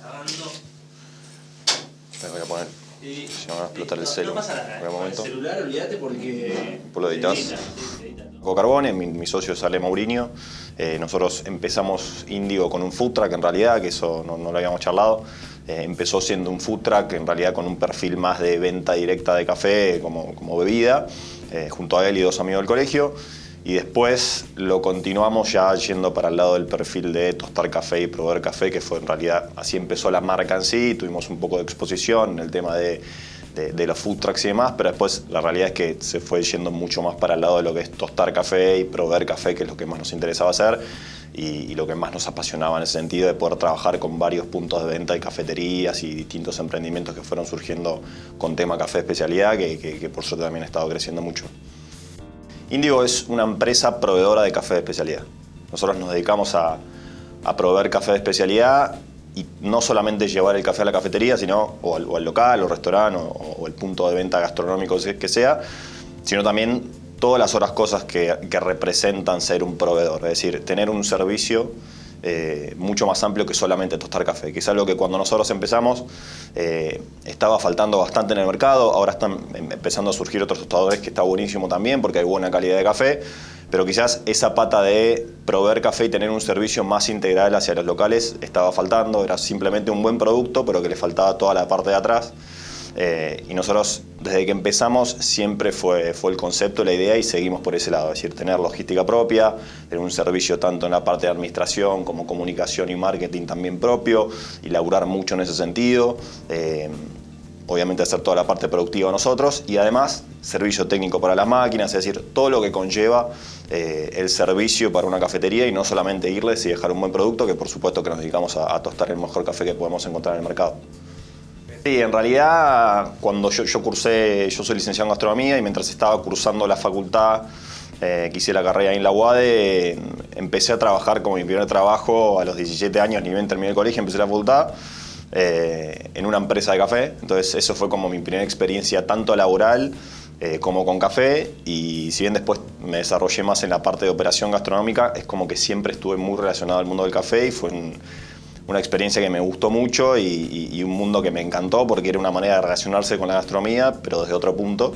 grabando. Me voy a poner. Y, Si no me va a explotar el no, celu No pasa en nada. algún Con momento. El celular, olvídate porque. Vos lo editas. Carbone, mi, mi socio es Ale Mourinho. Eh, nosotros empezamos Indigo con un food truck en realidad, que eso no, no lo habíamos charlado. Eh, empezó siendo un food truck en realidad con un perfil más de venta directa de café como, como bebida, eh, junto a él y dos amigos del colegio. Y después lo continuamos ya yendo para el lado del perfil de tostar café y proveer café, que fue en realidad, así empezó la marca en sí, tuvimos un poco de exposición en el tema de, de, de los food trucks y demás, pero después la realidad es que se fue yendo mucho más para el lado de lo que es tostar café y proveer café, que es lo que más nos interesaba hacer y, lo que más nos apasionaba en ese sentido de poder trabajar con varios puntos de venta y cafeterías y distintos emprendimientos que fueron surgiendo con tema café especialidad, que por suerte también ha estado creciendo mucho. Indigo es una empresa proveedora de café de especialidad. Nosotros nos dedicamos a, proveer café de especialidad y no solamente llevar el café a la cafetería, sino o al, al local, o restaurante, o, o el punto de venta gastronómico que sea, sino también todas las otras cosas que, que representan ser un proveedor, es decir, tener un servicio eh, mucho más amplio que solamente tostar café, que es algo que cuando nosotros empezamos eh, estaba faltando bastante en el mercado, ahora están em- empezando a surgir otros tostadores que está buenísimo también porque hay buena calidad de café, pero quizás esa pata de proveer café y tener un servicio más integral hacia los locales estaba faltando, era simplemente un buen producto, pero que le faltaba toda la parte de atrás. Eh, y nosotros, desde que empezamos, siempre fue, fue el concepto, la idea y seguimos por ese lado. Es decir, tener logística propia, tener un servicio tanto en la parte de administración como comunicación y marketing también propio y laburar mucho en ese sentido. Eh, obviamente hacer toda la parte productiva nosotros y además servicio técnico para las máquinas, es decir, todo lo que conlleva eh, el servicio para una cafetería y no solamente irles y dejar un buen producto, que por supuesto que nos dedicamos a, a tostar el mejor café que podemos encontrar en el mercado. Sí, en realidad cuando yo, cursé, yo soy licenciado en gastronomía y mientras estaba cursando la facultad, eh, que hice la carrera en la UADE, empecé a trabajar como mi primer trabajo a los 17 años, ni bien terminé el colegio, empecé la facultad eh, en una empresa de café. Entonces eso fue como mi primera experiencia tanto laboral eh, como con café y si bien después me desarrollé más en la parte de operación gastronómica, es como que siempre estuve muy relacionado al mundo del café y fue un- una experiencia que me gustó mucho y, un mundo que me encantó porque era una manera de relacionarse con la gastronomía, pero desde otro punto.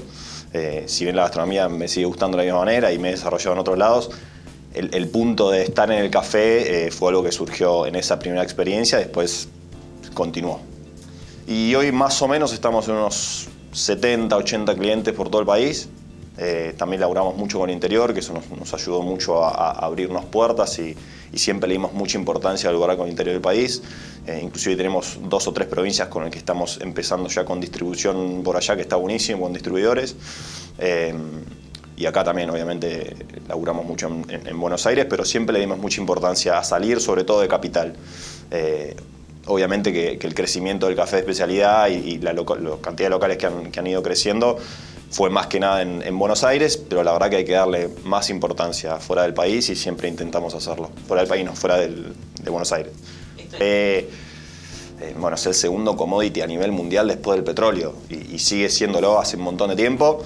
Eh, si bien la gastronomía me sigue gustando de la misma manera y me he desarrollado en otros lados, el, el punto de estar en el café eh, fue algo que surgió en esa primera experiencia, después continuó. Y hoy más o menos estamos en unos 70, 80 clientes por todo el país. Eh, también laburamos mucho con el interior, que eso nos, ayudó mucho a, a abrirnos puertas y, siempre le dimos mucha importancia al lugar con el interior del país. Eh, inclusive tenemos dos o tres provincias con las que estamos empezando ya con distribución por allá, que está buenísimo, con distribuidores. Eh, y acá también, obviamente, laburamos mucho en, en- en Buenos Aires, pero siempre le dimos mucha importancia a salir, sobre todo de capital. Eh, obviamente que, el crecimiento del café de especialidad y, y la cantidad de locales que han, que han ido creciendo fue más que nada en, en Buenos Aires, pero la verdad que hay que darle más importancia fuera del país y siempre intentamos hacerlo. Fuera del país, no, fuera del- de Buenos Aires. Eh, eh, bueno, es el segundo commodity a nivel mundial después del petróleo y, y sigue siéndolo hace un montón de tiempo.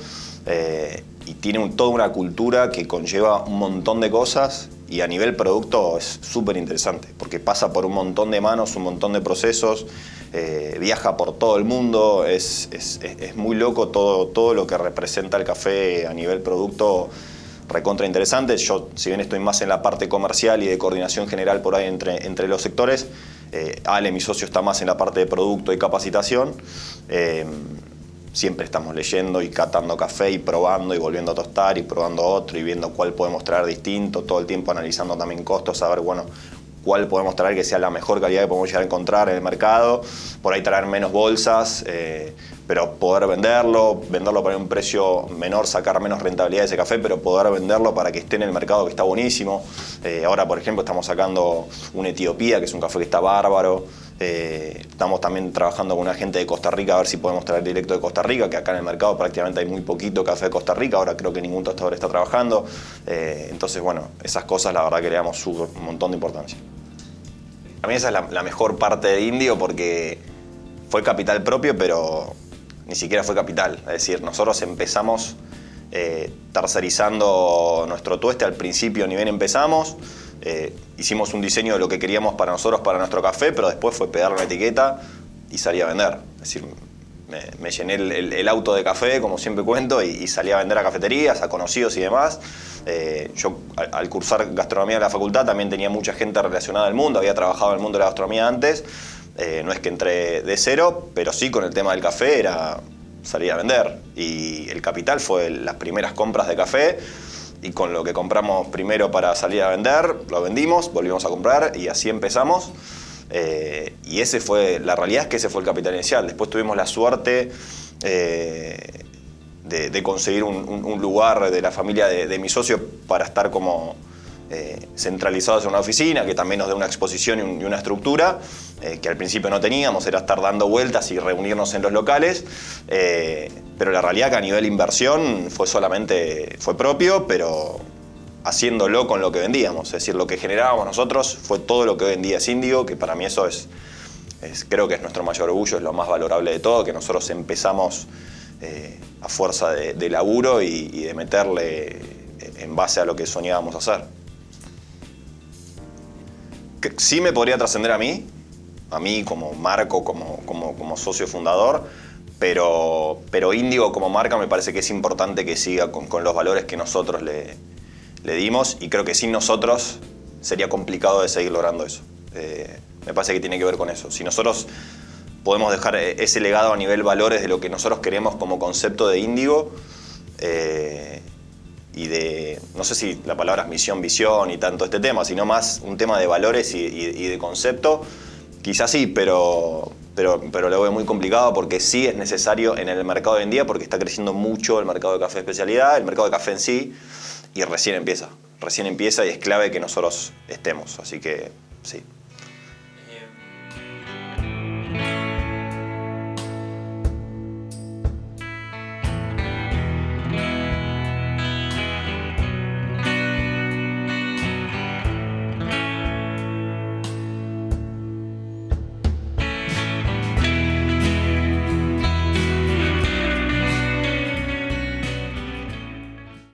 eh, y tiene un- toda una cultura que conlleva un montón de cosas y a nivel producto es súper interesante porque pasa por un montón de manos, un montón de procesos, eh, viaja por todo el mundo, es, es- es- muy loco todo, todo lo que representa el café a nivel producto recontra interesante. Yo, si bien estoy más en la parte comercial y de coordinación general por ahí entre, entre los sectores, eh, Ale, mi socio, está más en la parte de producto y capacitación. Eh, siempre estamos leyendo y catando café y probando y volviendo a tostar y probando otro y viendo cuál podemos traer distinto, todo el tiempo analizando también costos, saber, bueno, cuál podemos traer que sea la mejor calidad que podemos llegar a encontrar en el mercado, por ahí traer menos bolsas, eh, pero poder venderlo, venderlo para un precio menor, sacar menos rentabilidad de ese café, pero poder venderlo para que esté en el mercado que está buenísimo. Eh, ahora, por ejemplo, estamos sacando un Etiopía, que es un café que está bárbaro. Eh, estamos también trabajando con una gente de Costa Rica a ver si podemos traer directo de Costa Rica, que acá en el mercado prácticamente hay muy poquito café de Costa Rica, ahora creo que ningún tostador está trabajando. Eh, entonces, bueno, esas cosas la verdad que le damos un montón de importancia. A mí esa es la, la mejor parte de Indio porque fue capital propio, pero ni siquiera fue capital. Es decir, nosotros empezamos eh, tercerizando nuestro tueste al principio, ni bien empezamos. Eh, hicimos un diseño de lo que queríamos para nosotros, para nuestro café, pero después fue pegarle una etiqueta y salí a vender. Es decir, me, llené el, auto de café, como siempre cuento, y, salí a vender a cafeterías, a conocidos y demás. Eh, yo al, cursar gastronomía en la facultad también tenía mucha gente relacionada al mundo, había trabajado en el mundo de la gastronomía antes. Eh, no es que entré de cero, pero sí con el tema del café era salir a vender. Y el capital fue las primeras compras de café y con lo que compramos primero para salir a vender, lo vendimos, volvimos a comprar y así empezamos. Eh, y ese fue, la realidad es que ese fue el capital inicial. Después tuvimos la suerte eh, de, conseguir un, lugar de la familia de, mi socio para estar como eh, centralizados en una oficina, que también nos dé una exposición y, una estructura, que al principio no teníamos, era estar dando vueltas y reunirnos en los locales. pero la realidad que a nivel inversión fue solamente, fue propio, pero haciéndolo con lo que vendíamos. Es decir, lo que generábamos nosotros fue todo lo que hoy en es que para mí eso es, creo que es nuestro mayor orgullo, es lo más valorable de todo, que nosotros empezamos eh, a fuerza de, laburo y, de meterle en base a lo que soñábamos hacer. Sí me podría trascender a mí, a mí como Marco, como, como, socio fundador, pero, pero Índigo como marca me parece que es importante que siga con, con los valores que nosotros le, le dimos y creo que sin nosotros sería complicado de seguir logrando eso. Eh, me parece que tiene que ver con eso. Si nosotros podemos dejar e-, ese legado a nivel valores de lo que nosotros queremos como concepto de índigo eh, y de, no sé si la palabra es misión, visión y tanto este tema, sino más un tema de valores y, de concepto, quizás sí, pero, pero, pero lo veo muy complicado porque sí es necesario en el mercado de hoy en día porque está creciendo mucho el mercado de café de especialidad, el mercado de café en sí, y recién empieza. Recién empieza y es clave que nosotros estemos. Así que sí.